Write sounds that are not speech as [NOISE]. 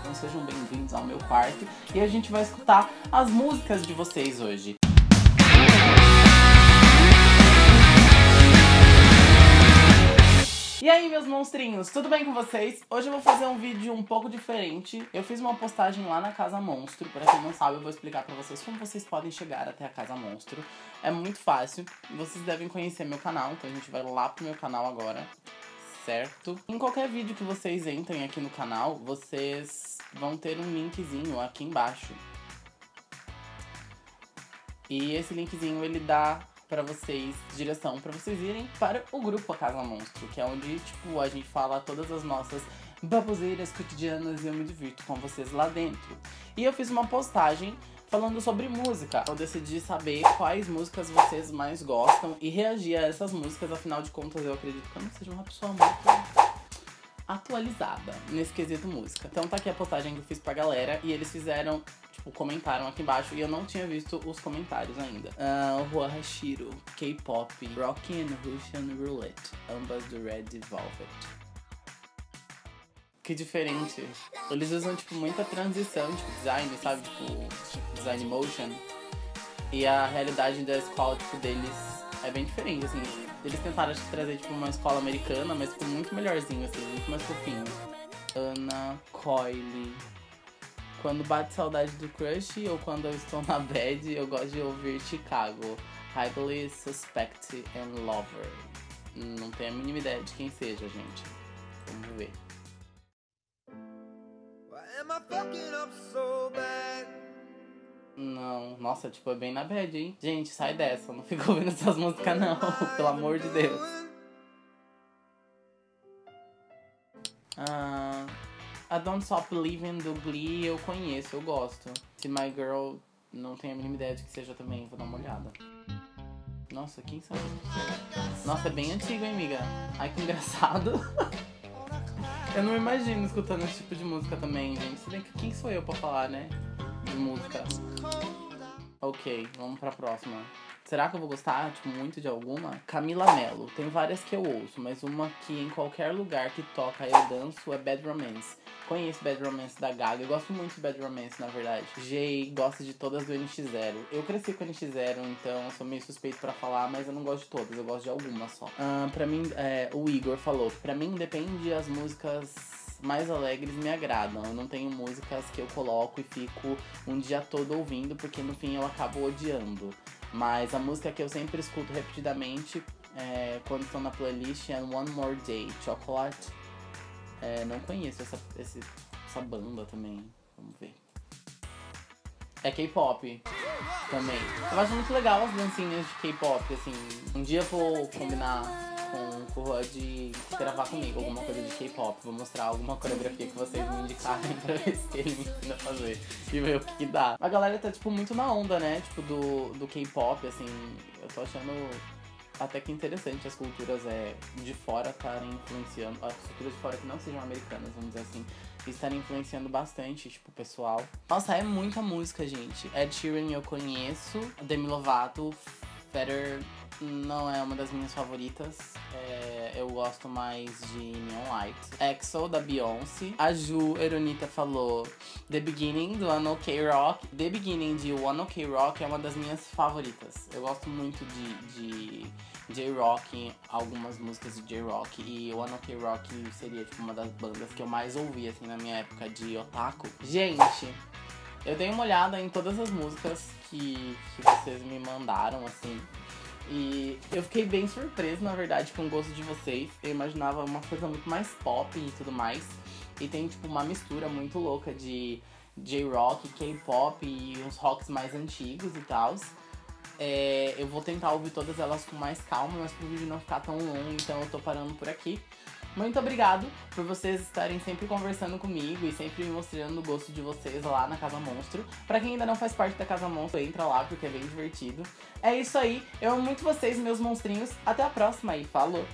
Então sejam bem-vindos ao meu quarto e a gente vai escutar as músicas de vocês hoje. E aí, meus monstrinhos, tudo bem com vocês? Hoje eu vou fazer um vídeo um pouco diferente. Eu fiz uma postagem lá na Casa Monstro. Pra quem não sabe, eu vou explicar pra vocês como vocês podem chegar até a Casa Monstro. É muito fácil. Vocês devem conhecer meu canal, então a gente vai lá pro meu canal agora. Certo? Em qualquer vídeo que vocês entrem aqui no canal, vocês vão ter um linkzinho aqui embaixo. E esse linkzinho ele dá pra vocês direção pra vocês irem para o grupo A Casa Monstro, que é onde tipo a gente fala todas as nossas baboseiras cotidianas e eu me divirto com vocês lá dentro. E eu fiz uma postagem falando sobre música. Eu decidi saber quais músicas vocês mais gostam e reagir a essas músicas, afinal de contas eu acredito que eu não seja uma pessoa muito atualizada nesse quesito música. Então tá aqui a postagem que eu fiz pra galera e eles fizeram, tipo, comentaram aqui embaixo e eu não tinha visto os comentários ainda. Uh, Rua Hashiro, K-pop, Rockin' and Russian Roulette, ambas do Red Velvet. Que diferente. Eles usam, tipo, muita transição, tipo, design, sabe? Tipo, design motion. E a realidade da escola, tipo, deles é bem diferente, assim. Eles tentaram, acho trazer, tipo, uma escola americana, mas, tipo, muito melhorzinho, assim, muito mais fofinho. Ana Coyle. Quando bate saudade do crush ou quando eu estou na bad, eu gosto de ouvir Chicago. Highly Suspect and Lover. Não tenho a mínima ideia de quem seja, gente. Vamos ver. Why am I fucking up so bad? Não, nossa, tipo, é bem na bad, hein? Gente, sai dessa, não fica ouvindo essas músicas não, [LAUGHS] pelo amor de Deus. Ah, a Don't Stop Believing do Glee eu conheço, eu gosto. Se My Girl, não tenho a mínima ideia de que seja também, vou dar uma olhada. Nossa, quem eles? Nossa, é bem antigo, hein, amiga? Ai, que engraçado. [LAUGHS] eu não imagino escutando esse tipo de música também, gente. Se bem que quem sou eu pra falar, né? De música. Ok, vamos pra próxima. Será que eu vou gostar, tipo, muito de alguma? Camila Mello. Tem várias que eu ouço, mas uma que em qualquer lugar que toca eu danço é Bad Romance. Conheço Bad Romance da Gaga. Eu gosto muito de Bad Romance, na verdade. Jay gosta de todas do NX0. Eu cresci com NX0, então sou meio suspeito pra falar, mas eu não gosto de todas. Eu gosto de algumas só. Ah, pra mim, é, o Igor falou pra mim depende as músicas mais alegres me agradam. Eu não tenho músicas que eu coloco e fico um dia todo ouvindo, porque no fim eu acabo odiando. Mas a música que eu sempre escuto repetidamente é, quando estou na playlist é One More Day, Chocolate. É, não conheço essa, esse- essa banda também. Vamos ver. É K-pop também. Eu acho muito legal as dancinhas de K-pop, assim. Um dia vou combinar de gravar comigo alguma coisa de K-pop. Vou mostrar alguma coreografia que vocês me indicarem pra ver se ele me ensina a fazer e ver o que, que dá. A galera tá, tipo, muito na onda, né? Tipo, do, do K-pop, assim. Eu tô achando até que interessante as culturas é, de fora estarem influenciando, as culturas de fora que não sejam americanas, vamos dizer assim, estarem influenciando bastante, tipo, o pessoal. Nossa, é muita música, gente. Ed Sheeran eu conheço, Demi Lovato, Feather não é uma das minhas favoritas. É, eu gosto mais de Neon Light. EXO, da Beyoncé. A Ju Eronita falou The Beginning, do One Ok Rock. The Beginning, de One Ok Rock, é uma das minhas favoritas. Eu gosto muito de, de J-Rock, algumas músicas de J-Rock. E One Ok Rock seria, tipo, uma das bandas que eu mais ouvi, assim, na minha época de otaku. Gente... Eu dei uma olhada em todas as músicas que, que vocês me mandaram, assim. E eu fiquei bem surpreso, na verdade, com o gosto de vocês. Eu imaginava uma coisa muito mais pop e tudo mais. E tem, tipo, uma mistura muito louca de J-rock, K-pop e uns rocks mais antigos e tal. É, eu vou tentar ouvir todas elas com mais calma, mas pro vídeo não ficar tão longo, então eu tô parando por aqui. Muito obrigado por vocês estarem sempre conversando comigo e sempre me mostrando o gosto de vocês lá na Casa Monstro. Pra quem ainda não faz parte da Casa Monstro, entra lá porque é bem divertido. É isso aí, eu amo muito vocês, meus monstrinhos. Até a próxima e falou!